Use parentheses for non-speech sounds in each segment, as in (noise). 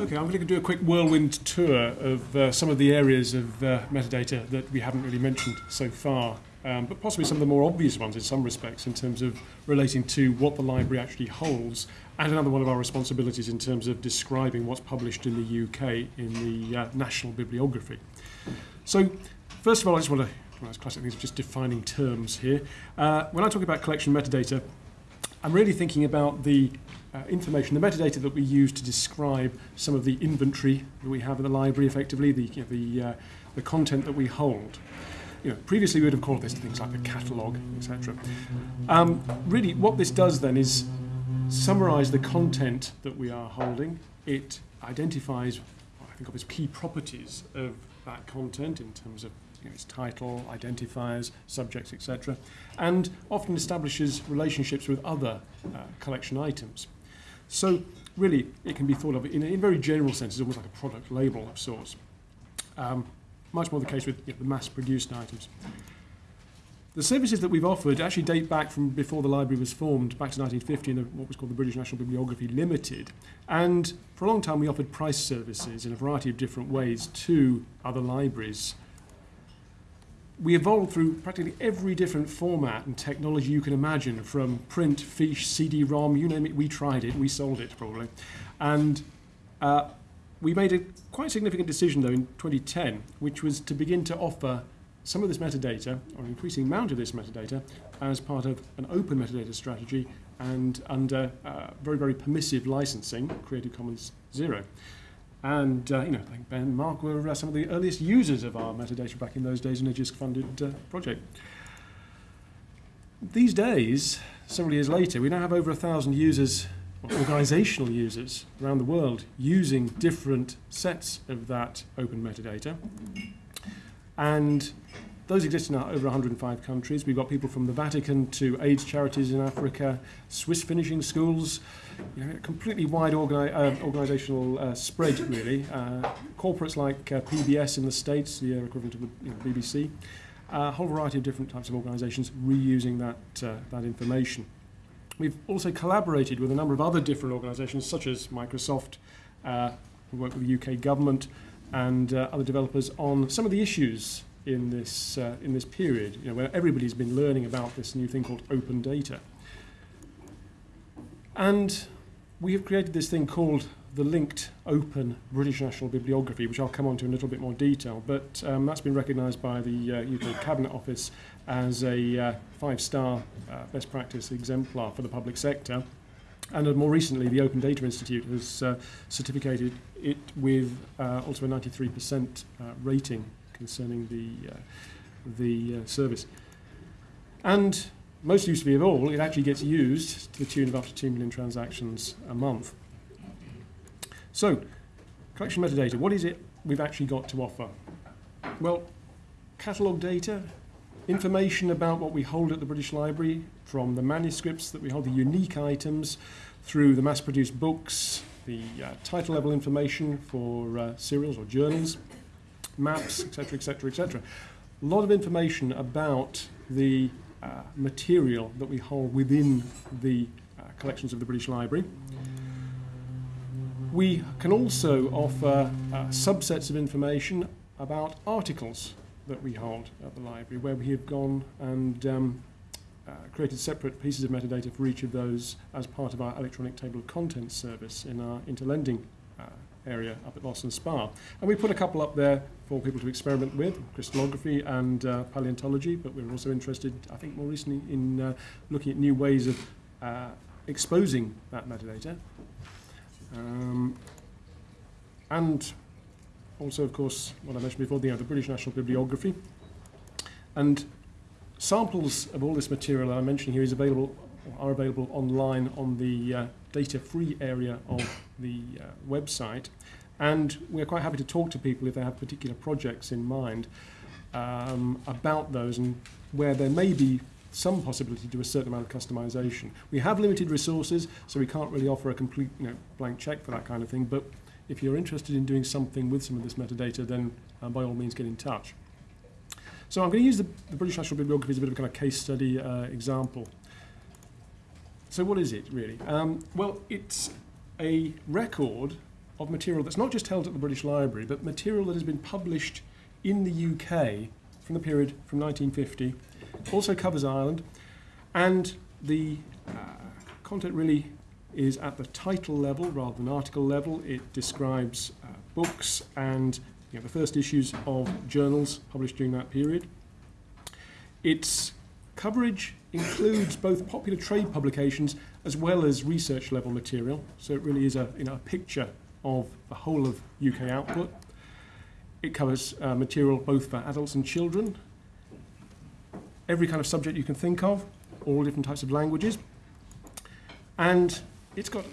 Okay, I'm going to do a quick whirlwind tour of uh, some of the areas of uh, metadata that we haven't really mentioned so far, um, but possibly some of the more obvious ones in some respects in terms of relating to what the library actually holds, and another one of our responsibilities in terms of describing what's published in the UK in the uh, national bibliography. So, first of all, I just want to, well, classic things just defining terms here. Uh, when I talk about collection metadata, I'm really thinking about the uh, information, the metadata that we use to describe some of the inventory that we have in the library, effectively, the, you know, the, uh, the content that we hold. You know, previously we would have called this things like the catalogue, etc. Um, really, what this does then is summarise the content that we are holding. It identifies, I think, of its key properties of that content in terms of you know, its title, identifiers, subjects, etc., and often establishes relationships with other uh, collection items. So really, it can be thought of in a, in very general sense as almost like a product label of sorts. Um, much more the case with you know, the mass-produced items. The services that we've offered actually date back from before the library was formed, back to 1950 in what was called the British National Bibliography Limited. And for a long time we offered price services in a variety of different ways to other libraries we evolved through practically every different format and technology you can imagine, from print, fiche, CD-ROM, you name it, we tried it, we sold it probably. And uh, we made a quite significant decision though in 2010, which was to begin to offer some of this metadata, or an increasing amount of this metadata, as part of an open metadata strategy and under uh, very, very permissive licensing, Creative Commons Zero. And, uh, you know, I think Ben and Mark were uh, some of the earliest users of our metadata back in those days in a JISC-funded uh, project. These days, several years later, we now have over a thousand users, organizational users, around the world using different sets of that open metadata. And those exist in over 105 countries. We've got people from the Vatican to AIDS charities in Africa, Swiss finishing schools, you know, a completely wide organi uh, organizational uh, spread, really. Uh, corporates like uh, PBS in the States, the equivalent of the you know, BBC, a whole variety of different types of organizations reusing that, uh, that information. We've also collaborated with a number of other different organizations, such as Microsoft, uh, we work with the UK government, and uh, other developers on some of the issues in this, uh, in this period, you know, where everybody's been learning about this new thing called open data. And we have created this thing called the linked open British National Bibliography, which I'll come on to in a little bit more detail, but um, that's been recognised by the uh, UK Cabinet Office as a uh, five-star uh, best practice exemplar for the public sector. And uh, more recently, the Open Data Institute has uh, certificated it with also a 93% uh, rating concerning the, uh, the uh, service. And most usefully of all, it actually gets used to the tune of up to 2 million transactions a month. So, collection metadata, what is it we've actually got to offer? Well, catalogue data, information about what we hold at the British Library, from the manuscripts that we hold, the unique items, through the mass-produced books, the uh, title level information for uh, serials or journals, maps, etc., etc., etc. A lot of information about the uh, material that we hold within the uh, collections of the British Library. We can also offer uh, subsets of information about articles that we hold at the library, where we have gone and um, uh, created separate pieces of metadata for each of those as part of our electronic table of contents service in our interlending uh, area up at Boston Spa. And we put a couple up there for people to experiment with, crystallography and uh, paleontology, but we're also interested, I think more recently, in uh, looking at new ways of uh, exposing that metadata. Um, and also, of course, what I mentioned before, the, you know, the British National Bibliography. And samples of all this material I'm mentioning here is available, are available online on the uh, data-free area of the uh, website. And we're quite happy to talk to people if they have particular projects in mind um, about those and where there may be some possibility to do a certain amount of customization. We have limited resources, so we can't really offer a complete you know, blank check for that kind of thing, but if you're interested in doing something with some of this metadata, then uh, by all means get in touch. So I'm going to use the, the British National Bibliography as a bit of a kind of case study uh, example. So what is it really? Um, well, it's a record of material that's not just held at the British Library, but material that has been published in the UK from the period from 1950, also covers Ireland, and the uh, content really is at the title level rather than article level. It describes uh, books and you know, the first issues of journals published during that period. Its coverage includes both popular trade publications as well as research level material, so it really is a, you know, a picture of the whole of UK output. It covers uh, material both for adults and children, every kind of subject you can think of, all different types of languages. And it's got,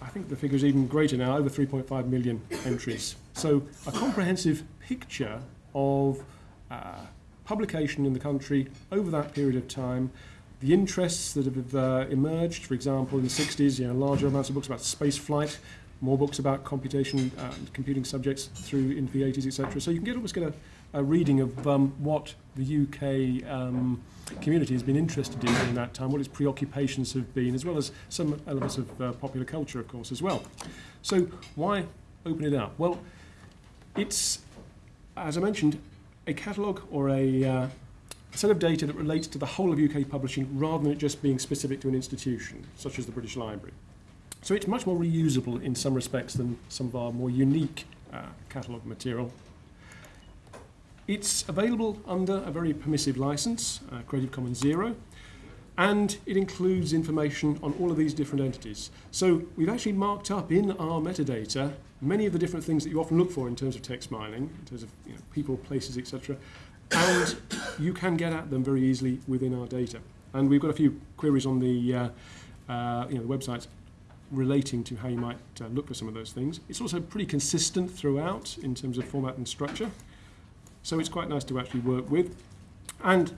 I think the figure is even greater now, over 3.5 million entries. So a comprehensive picture of uh, publication in the country over that period of time, the interests that have uh, emerged, for example, in the 60s, you know, larger amounts of books about space flight, more books about computation and uh, computing subjects through into the 80s, etc. So you can get almost get a, a reading of um, what the UK um, community has been interested in in that time, what its preoccupations have been, as well as some elements of uh, popular culture, of course, as well. So why open it up? Well, it's, as I mentioned, a catalogue or a, uh, a set of data that relates to the whole of UK publishing rather than it just being specific to an institution, such as the British Library. So it's much more reusable in some respects than some of our more unique uh, catalogue material it's available under a very permissive license, uh, Creative Commons Zero, and it includes information on all of these different entities. So we've actually marked up in our metadata many of the different things that you often look for in terms of text mining, in terms of you know, people, places, etc. And you can get at them very easily within our data. And we've got a few queries on the, uh, uh, you know, the website relating to how you might uh, look for some of those things. It's also pretty consistent throughout in terms of format and structure. So it's quite nice to actually work with. And,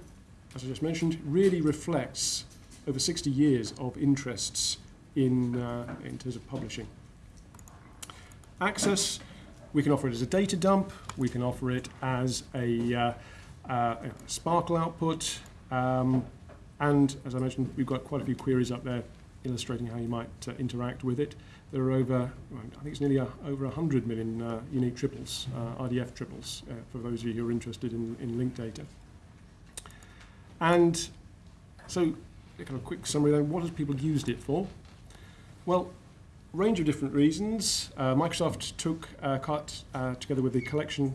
as I just mentioned, really reflects over 60 years of interests in, uh, in terms of publishing. Access, we can offer it as a data dump, we can offer it as a, uh, SPARQL output, um, and as I mentioned, we've got quite a few queries up there illustrating how you might uh, interact with it. There are over, I think it's nearly a, over 100 million uh, unique triples, uh, RDF triples, uh, for those of you who are interested in, in linked data. And so, a kind of quick summary then, what has people used it for? Well, a range of different reasons. Uh, Microsoft took cut uh, together with the collection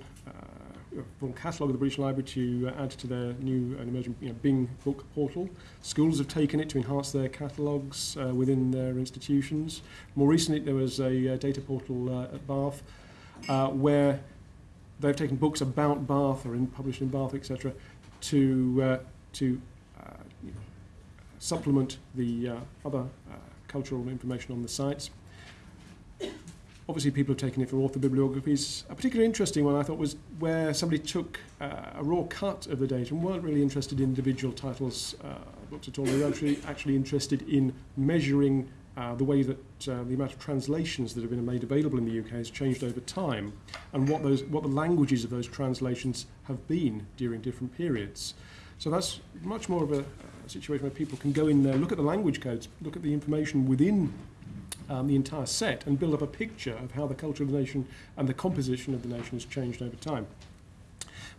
full catalogue of the British Library to uh, add to their new and emerging you know, Bing book portal. Schools have taken it to enhance their catalogues uh, within their institutions. More recently, there was a uh, data portal uh, at Bath uh, where they've taken books about Bath or in, published in Bath, etc., to uh, to supplement the other cultural information on the sites. Obviously, people have taken it for author bibliographies. A particularly interesting one I thought was where somebody took uh, a raw cut of the data and weren't really interested in individual titles, uh, books at all. They were actually, actually interested in measuring uh, the way that uh, the amount of translations that have been made available in the UK has changed over time and what, those, what the languages of those translations have been during different periods. So that's much more of a, a situation where people can go in there, look at the language codes, look at the information within um, the entire set and build up a picture of how the culture of the nation and the composition of the nation has changed over time.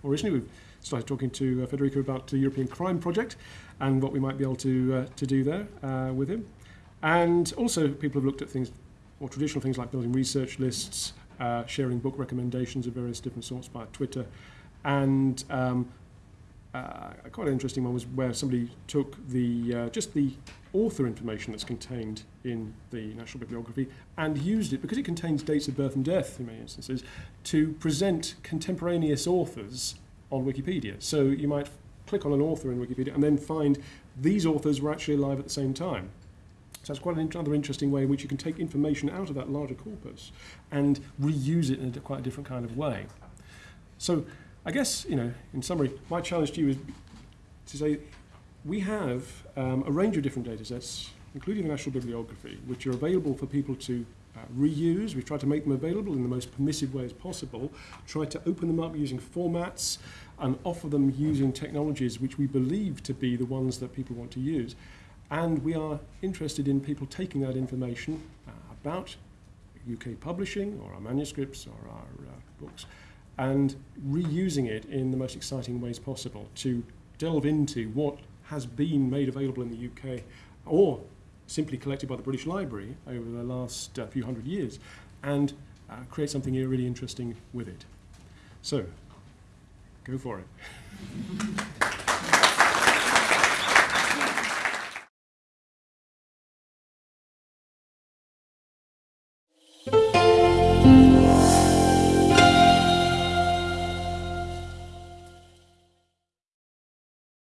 More recently, we've started talking to uh, Federico about the European Crime Project and what we might be able to, uh, to do there uh, with him. And also, people have looked at things, more traditional things like building research lists, uh, sharing book recommendations of various different sorts via Twitter, and um, uh, quite an interesting one was where somebody took the uh, just the author information that's contained in the National Bibliography and used it, because it contains dates of birth and death in many instances, to present contemporaneous authors on Wikipedia. So you might click on an author in Wikipedia and then find these authors were actually alive at the same time. So that's quite another interesting way in which you can take information out of that larger corpus and reuse it in a, quite a different kind of way. So I guess, you know, in summary, my challenge to you is to say we have um, a range of different data sets, including the National Bibliography, which are available for people to uh, reuse. We've tried to make them available in the most permissive way as possible, try to open them up using formats and offer them using technologies which we believe to be the ones that people want to use. And we are interested in people taking that information uh, about UK publishing or our manuscripts or our uh, books and reusing it in the most exciting ways possible to delve into what has been made available in the UK or simply collected by the British Library over the last uh, few hundred years and uh, create something really interesting with it. So, go for it. (laughs)